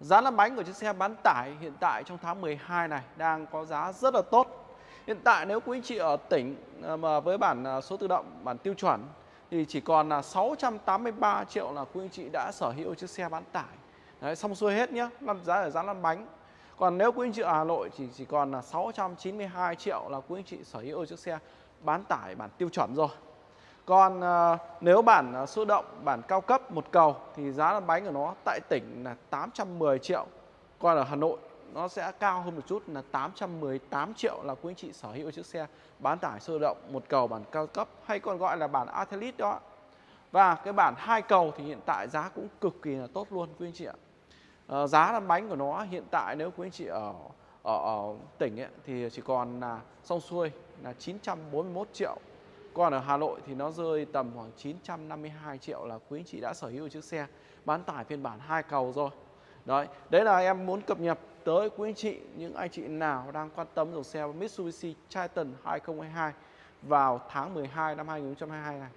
Giá lăn bánh của chiếc xe bán tải hiện tại trong tháng 12 này đang có giá rất là tốt. Hiện tại nếu quý anh chị ở tỉnh ờ, mà với bản ờ, số tự động, bản tiêu chuẩn thì chỉ còn là 683 triệu là quý anh chị đã sở hữu chiếc xe bán tải. Đấy, xong xuôi hết nhé, giá ở giá lăn bánh. Còn nếu quý anh chị ở Hà Nội thì chỉ còn là 692 triệu là quý anh chị sở hữu chiếc xe bán tải bản tiêu chuẩn rồi. Còn ờ, nếu bản ờ, số động, bản cao cấp một cầu thì giá lăn bánh của nó tại tỉnh là 810 triệu. Còn ở Hà Nội nó sẽ cao hơn một chút là 818 triệu là quý anh chị sở hữu chiếc xe bán tải sơ động một cầu bản cao cấp hay còn gọi là bản Athlete đó. Và cái bản hai cầu thì hiện tại giá cũng cực kỳ là tốt luôn quý anh chị ạ. À, giá lăn bánh của nó hiện tại nếu quý anh chị ở ở, ở tỉnh ấy, thì chỉ còn là xong xuôi là 941 triệu còn ở Hà Nội thì nó rơi tầm khoảng 952 triệu là quý anh chị đã sở hữu chiếc xe bán tải phiên bản hai cầu rồi. Đấy, đấy là em muốn cập nhật tới quý anh chị, những anh chị nào đang quan tâm dòng xe Mitsubishi Triton 2022 vào tháng 12 năm 2022 này.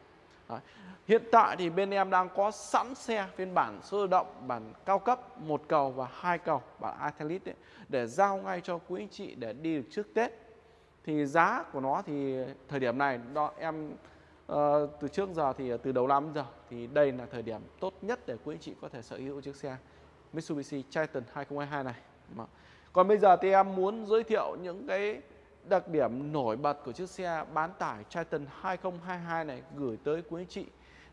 Đấy. Hiện tại thì bên em đang có sẵn xe phiên bản số động, bản cao cấp, một cầu và hai cầu, bản atelit để giao ngay cho quý anh chị để đi được trước Tết thì giá của nó thì thời điểm này đó em uh, từ trước giờ thì ờ, từ đầu năm giờ thì đây là thời điểm tốt nhất để quý anh chị có thể sở hữu chiếc xe Mitsubishi Triton 2022 này. Còn bây giờ thì em muốn giới thiệu những cái đặc điểm nổi bật của chiếc xe bán tải Triton 2022 này gửi tới quý anh chị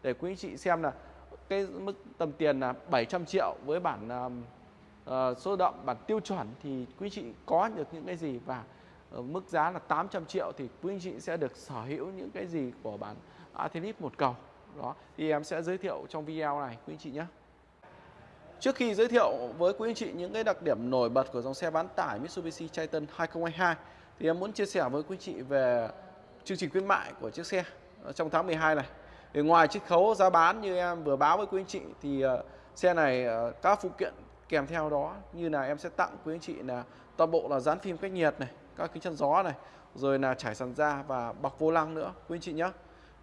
để quý anh chị xem là cái mức tầm tiền là 700 triệu với bản uh, số động bản tiêu chuẩn thì quý anh chị có được những cái gì và Ờ, mức giá là 800 triệu thì quý anh chị sẽ được sở hữu những cái gì của bản Athlete một cầu đó thì em sẽ giới thiệu trong video này quý anh chị nhé Trước khi giới thiệu với quý anh chị những cái đặc điểm nổi bật của dòng xe bán tải Mitsubishi Triton 2022 thì em muốn chia sẻ với quý anh chị về chương trình khuyến mại của chiếc xe ờ, trong tháng 12 này. Thì ngoài chiếc khấu giá bán như em vừa báo với quý anh chị thì ờ, xe này các phụ kiện kèm theo đó như là em sẽ tặng quý anh chị là toàn bộ là dán phim cách nhiệt này, các kính chắn gió này rồi là trải sàn da và bọc vô lăng nữa quý anh chị nhé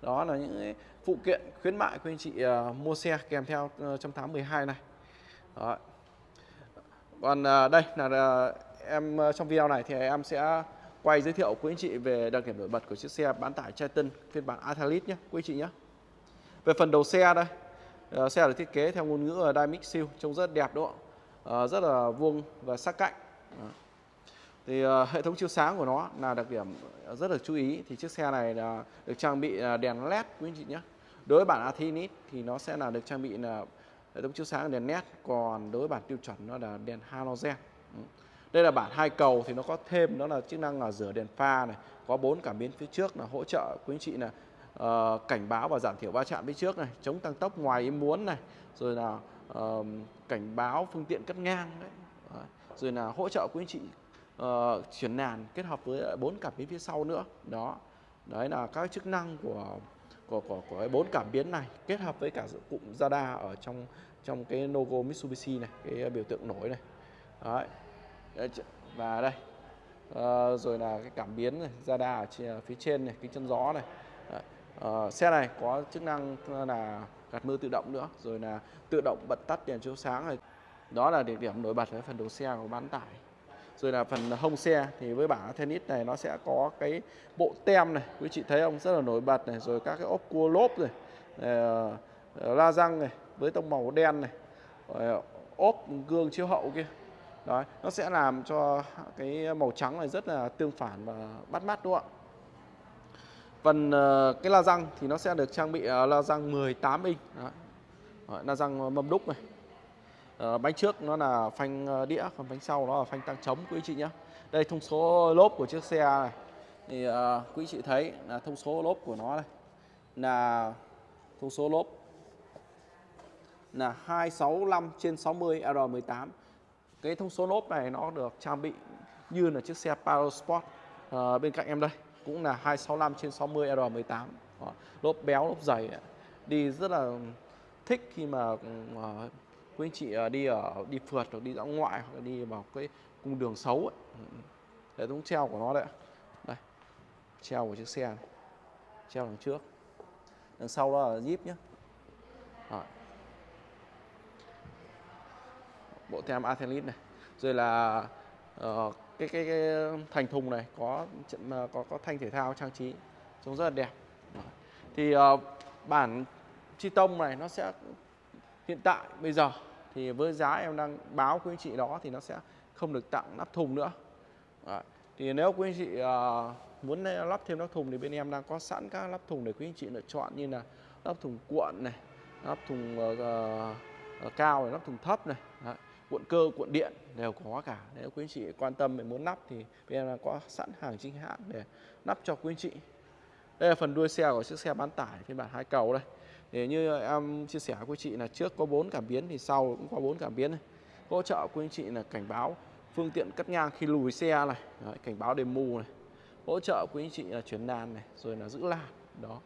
đó là những phụ kiện khuyến mại quý anh chị uh, mua xe kèm theo uh, trong tháng 12 này. Đó. còn uh, đây là uh, em uh, trong video này thì em sẽ quay giới thiệu quý anh chị về đặc điểm nổi bật của chiếc xe bán tải Triton phiên bản Athlete nhé quý anh chị nhé về phần đầu xe đây uh, xe được thiết kế theo ngôn ngữ Dynamic Seal trông rất đẹp đúng không uh, rất là vuông và sắc cạnh. Uh thì uh, hệ thống chiếu sáng của nó là đặc điểm rất được chú ý. Thì chiếc xe này là được trang bị ờ, đèn led quý anh chị nhé. Đối với bản Athinit thì nó sẽ là được trang bị là hệ thống chiếu sáng đèn led còn đối với bản tiêu chuẩn nó là đèn halogen. Ừ. Đây là bản hai cầu thì nó có thêm đó là chức năng là rửa đèn pha này có bốn cảm biến phía trước là hỗ trợ quý anh chị là uh, cảnh báo và giảm thiểu va chạm phía trước này chống tăng tốc ngoài ý muốn này rồi là uh, cảnh báo phương tiện cắt ngang đấy. Rồi là hỗ trợ quý anh chị Ờ, uh, chuyển nàn kết hợp với ờ, bốn cảm biến phía sau nữa. Đó. Đấy là các chức năng của của của của bốn cảm biến này kết hợp với cả cụm radar ở trong trong cái logo Mitsubishi này cái ờ, biểu tượng nổi này. Đấy. Và đây. Uh, rồi là cái cảm biến này radar ở phía trên này kính chân gió này. Uh, xe này có chức năng là gạt mưa tự động nữa rồi là tự động bật tắt đèn chiếu sáng này. Đó là địa điểm nổi bật ở phần đầu xe của bán tải rồi là phần hông xe thì với bảng tennis này nó sẽ có cái bộ tem này. Quý chị thấy không rất là nổi bật này rồi các cái ốp cua lốp rồi uh, ờ, ờ, la răng này với tông màu đen này rồi ờ, ốp gương chiếu hậu kia. Đấy nó sẽ làm cho cái màu trắng này rất là tương phản và bắt mắt đúng không ạ? Phần cái la răng thì nó sẽ được trang bị la răng 18 inch. Đó. la răng mâm đúc này uh, bánh trước nó là phanh ờ, đĩa còn bánh sau nó là phanh tăng trống quý chị nhé đây thông số lốp của chiếc xe này. Thì uh, quý chị thấy là thông số lốp của nó đây là thông số lốp là 265 trên 60 R18 cái thông số lốp này nó được trang bị như là chiếc xe Parosport Sport uh, bên cạnh em đây cũng là 265 trên 60 R18 lốp béo lốp dày đi rất là thích khi mà uh, quý anh chị à, đi ở đi phượt hoặc đi dã ngoại hoặc đi vào cái cung đường xấu ấy. Ừ, ừ. hệ thống treo của nó đấy đây treo của chiếc xe này. treo đằng trước đằng sau đó là zip nhé Rồi. bộ tem Athelit này rồi là uh, cái, cái cái thành thùng này có ờ, có có thanh thể thao trang trí trông rất là đẹp thì uh, bản chi tông này nó sẽ hiện tại bây giờ thì với giá em đang báo quý anh chị đó thì nó sẽ không được tặng nắp thùng nữa Đấy. thì nếu quý anh chị uh, muốn lắp thêm nắp thùng thì bên em đang có sẵn các nắp thùng để quý anh chị lựa chọn như là nắp thùng cuộn này nắp thùng uh, uh, cao này nắp thùng thấp này Đấy. cuộn cơ cuộn điện đều có cả nếu quý anh chị quan tâm về muốn lắp thì bên em đang có sẵn hàng chính hãng để lắp cho quý anh chị đây là phần đuôi xe của chiếc xe bán tải phiên bản hai cầu đây thì như em chia sẻ với chị là trước có bốn cảm biến thì sau cũng có bốn cảm biến này. Hỗ trợ của anh chị là cảnh báo phương tiện cắt ngang khi lùi xe này Đấy, cảnh báo đèn mù này. Hỗ trợ của anh chị là chuyển làn này rồi là giữ làn đó.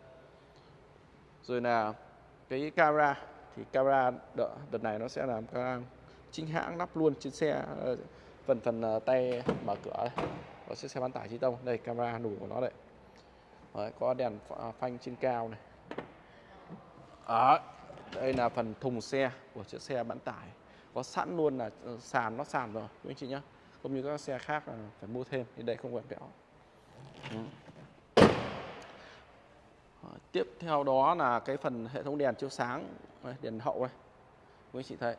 Rồi là cái camera thì camera đỡ, đợt này nó sẽ làm camera chính hãng lắp luôn trên xe ờ, phần phần ờ, tay mở cửa đây có chiếc xe bán tải chi tông. Đây camera đủ của nó đây. Đấy, có đèn phanh trên cao này đó đây là phần thùng xe của chiếc xe bán tải. Có sẵn luôn là ờ, sàn nó sàn rồi quý anh chị nhé không như các xe khác là phải mua thêm thì đây không phải béo ừ. tiếp theo đó là cái phần hệ thống đèn chiếu sáng đây, đèn hậu này quý anh chị thấy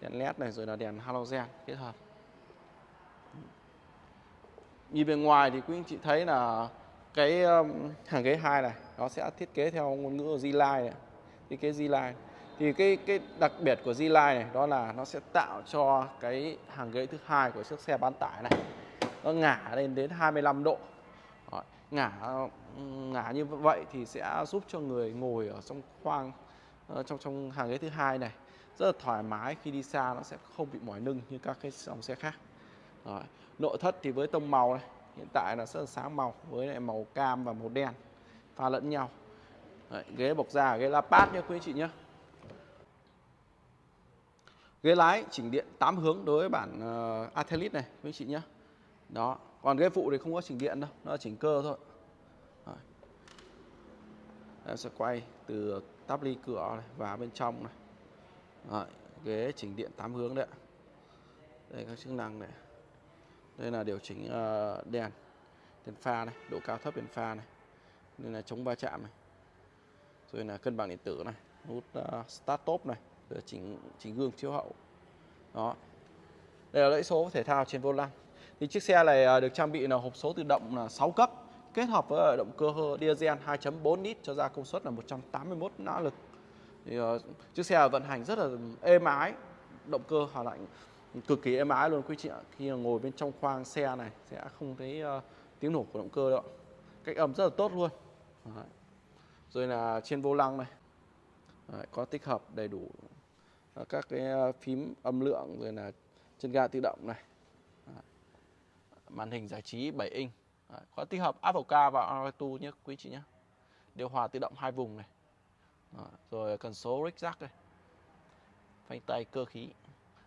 đèn led này rồi là đèn halogen kết hợp. Nhìn bên ngoài thì quý anh chị thấy là cái hàng ghế hai này nó sẽ thiết kế theo ngôn ngữ Z-Line này như cái Z-Line thì cái cái đặc biệt của Z-Line này đó là nó sẽ tạo cho cái hàng ghế thứ hai của chiếc xe bán tải này nó ngả lên đến 25 độ. Đó, ngả ngả như vậy thì sẽ giúp cho người ngồi ở trong khoang ờ, trong trong hàng ghế thứ hai này rất là thoải mái khi đi xa nó sẽ không bị mỏi lưng như các cái dòng xe khác. Đó. nội thất thì với tông màu này hiện tại là rất là sáng màu với lại màu cam và màu đen pha lẫn nhau. Đấy, ghế bọc da ghế la pát nhé quý anh chị nhé ghế lái chỉnh điện 8 hướng đối với bản ờ, uh, Athelid này quý anh chị nhé đó còn ghế phụ thì không có chỉnh điện đâu nó là chỉnh cơ thôi. Đấy. em sẽ quay từ tắp ly cửa này và bên trong này. Đấy, ghế chỉnh điện 8 hướng đấy đây các chức năng này. Đây là điều chỉnh uh, đèn đèn pha này độ cao thấp đèn pha này. Đây là chống va chạm này rồi là cân bằng điện tử này nút uh, start top này rồi chỉnh chỉnh gương chiếu hậu. Đó. Đây là lẫy số thể thao trên vô lăng. Thì chiếc xe này uh, được trang bị là hộp số tự động là 6 cấp kết hợp với ờ, động cơ diesel 2.4 lít cho ra công suất là 181 mã lực. Thì uh, chiếc xe vận hành rất là êm ái động cơ hỏa lạnh cực kỳ êm ái luôn quý chị ạ. Khi ngồi bên trong khoang xe này sẽ không thấy uh, tiếng nổ của động cơ đâu cách âm rất là tốt luôn. Đấy rồi là trên vô lăng này. Đấy, có tích hợp đầy đủ à, các cái à, phím âm lượng rồi là chân ga tự động này. Đấy. màn hình giải trí 7 inch. Đấy, có tích hợp Apple Car và Auto nhé quý chị nhé. Điều hòa tự động hai vùng này. Đấy, rồi cần số rick jack đây. Phanh tay cơ khí.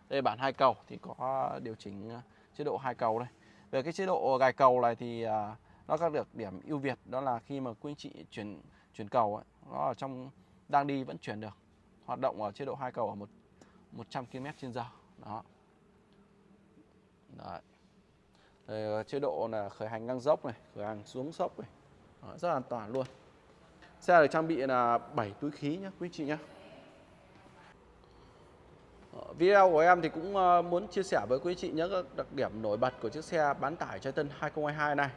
Đây bản hai cầu thì có điều chỉnh à, chế độ hai cầu đây. Về cái chế độ gài cầu này thì nó có được điểm ưu việt đó là khi mà quý anh chị chuyển chuyển cầu ấy, nó ở trong đang đi vẫn chuyển được hoạt động ở chế độ hai cầu ở một 100 km trên giờ đó Đấy. Rồi, ờ, chế độ là khởi hành ngang dốc này khởi hành xuống dốc này đó, rất là an toàn luôn xe được trang bị là 7 túi khí nhé quý chị nhé ờ, video của em thì cũng ờ, muốn chia sẻ với quý chị những đặc điểm nổi bật của chiếc xe bán tải Triton Tân 2022 này.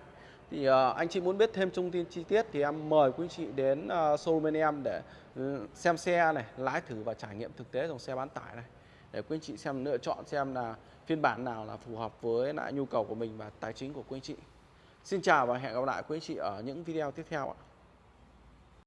Thì uh, anh chị muốn biết thêm thông tin chi tiết thì em mời quý chị đến ờ, showroom bên em để ừ, xem xe này, lái thử và trải nghiệm thực tế dòng xe bán tải này. Để quý chị xem lựa chọn xem là phiên bản nào là phù hợp với lại nhu cầu của mình và tài chính của quý chị. Xin chào và hẹn gặp lại quý chị ở những video tiếp theo ạ.